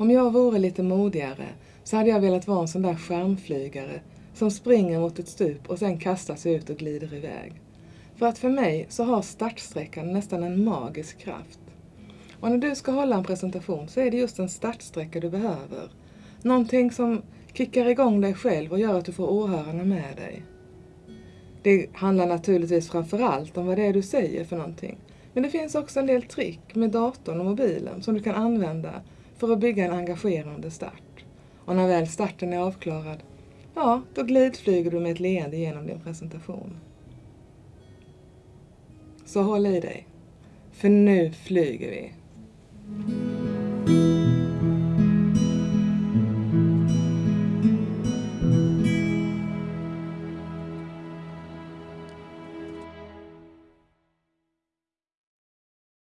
Om jag vore lite modigare så hade jag velat vara en sån där skärmflygare som springer mot ett stup och sen kastar sig ut och glider iväg. För att för mig så har startsträckan nästan en magisk kraft. Och när du ska hålla en presentation så är det just en startsträcka du behöver. Någonting som kickar igång dig själv och gör att du får åhörarna med dig. Det handlar naturligtvis framförallt om vad det är du säger för någonting. Men det finns också en del trick med datorn och mobilen som du kan använda för att bygga en engagerande start. Och när väl starten är avklarad, ja, då glidflyger du med ett leende genom din presentation. Så håll i dig, för nu flyger vi.